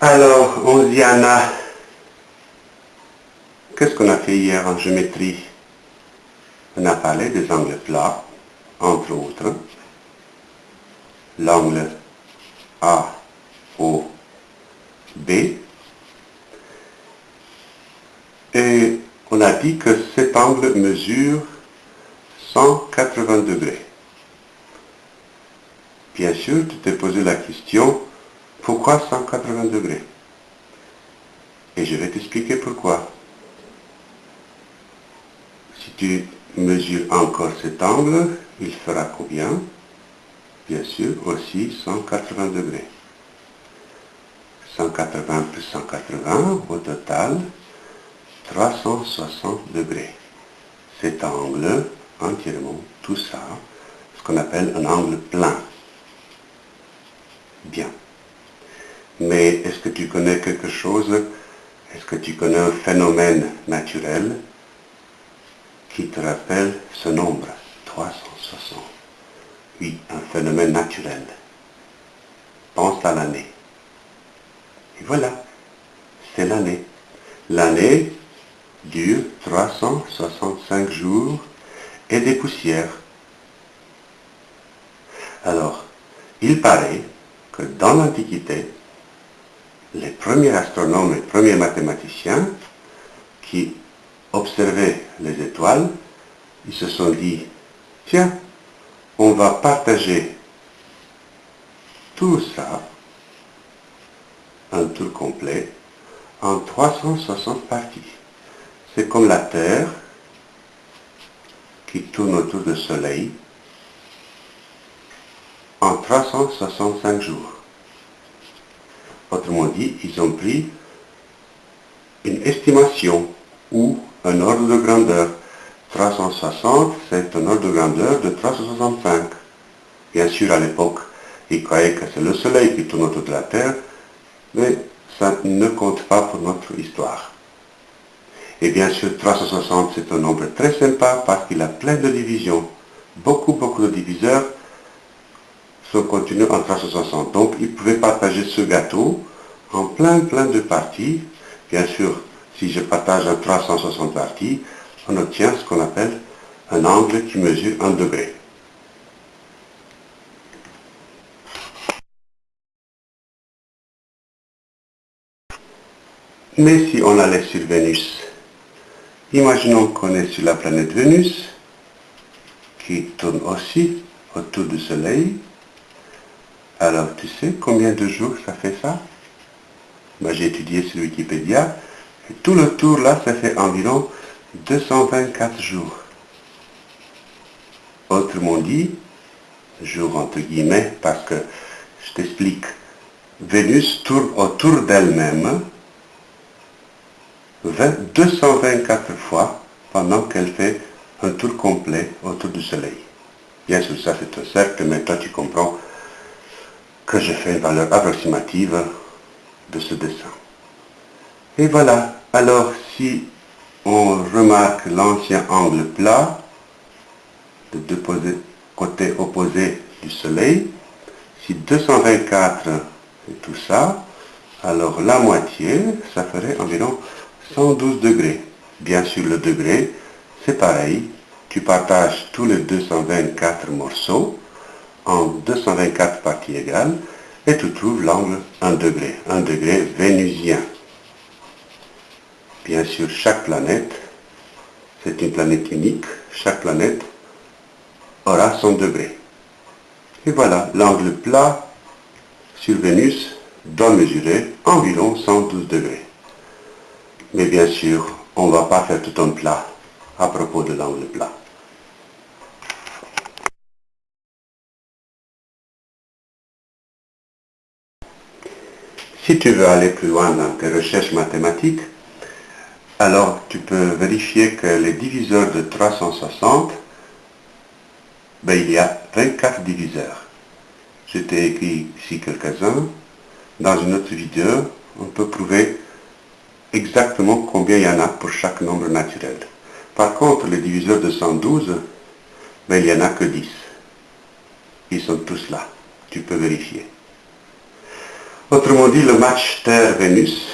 Alors, Onziana, qu'est-ce qu'on a fait hier en géométrie? On a parlé des angles plats, entre autres. L'angle A, O, B. Et on a dit que cet angle mesure 180 degrés. Bien sûr, tu t'es posé la question, pourquoi 180 degrés? Et je vais t'expliquer pourquoi. Si tu mesures encore cet angle, il fera combien? Bien sûr, aussi 180 degrés. 180 plus 180, au total, 360 degrés. Cet angle, entièrement, tout ça, ce qu'on appelle un angle plein. Bien. Que tu connais quelque chose? Est-ce que tu connais un phénomène naturel qui te rappelle ce nombre? 360. Oui, un phénomène naturel. Pense à l'année. Et voilà, c'est l'année. L'année dure 365 jours et des poussières. Alors, il paraît que dans l'Antiquité, les premiers astronomes et premiers mathématiciens qui observaient les étoiles, ils se sont dit, tiens, on va partager tout ça, un tour complet, en 360 parties. C'est comme la Terre qui tourne autour du Soleil en 365 jours. Dit, ils ont pris une estimation ou un ordre de grandeur. 360, c'est un ordre de grandeur de 365. Bien sûr, à l'époque, ils croyaient que c'est le Soleil qui tourne autour de la Terre, mais ça ne compte pas pour notre histoire. Et bien sûr, 360, c'est un nombre très sympa parce qu'il a plein de divisions. Beaucoup, beaucoup de diviseurs sont contenus en 360. Donc, ils pouvaient partager ce gâteau en plein, plein de parties. Bien sûr, si je partage en 360 parties, on obtient ce qu'on appelle un angle qui mesure un degré. Mais si on allait sur Vénus, imaginons qu'on est sur la planète Vénus, qui tourne aussi autour du Soleil. Alors, tu sais combien de jours ça fait ça? Moi, J'ai étudié sur Wikipédia, et tout le tour là, ça fait environ 224 jours. Autrement dit, jour entre guillemets, parce que je t'explique, Vénus tourne autour d'elle-même 224 fois pendant qu'elle fait un tour complet autour du Soleil. Bien sûr, ça c'est un cercle, mais toi tu comprends que je fais une valeur approximative de ce dessin. Et voilà, alors si on remarque l'ancien angle plat de deux côtés opposés du Soleil, si 224 c'est tout ça, alors la moitié, ça ferait environ 112 degrés. Bien sûr, le degré, c'est pareil. Tu partages tous les 224 morceaux en 224 parties égales et tu trouves l'angle 1 degré, 1 degré vénusien. Bien sûr, chaque planète, c'est une planète unique, chaque planète aura son degré. Et voilà, l'angle plat sur Vénus doit mesurer environ 112 degrés. Mais bien sûr, on ne va pas faire tout un plat à propos de l'angle plat. Si tu veux aller plus loin dans tes recherches mathématiques, alors tu peux vérifier que les diviseurs de 360, ben, il y a 24 diviseurs. Je t'ai écrit ici quelques-uns. Dans une autre vidéo, on peut prouver exactement combien il y en a pour chaque nombre naturel. Par contre, les diviseurs de 112, ben, il n'y en a que 10. Ils sont tous là. Tu peux vérifier. Autrement dit, le match Terre-Vénus,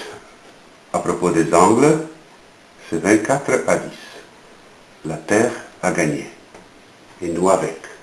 à propos des angles, c'est 24 à 10. La Terre a gagné. Et nous avec.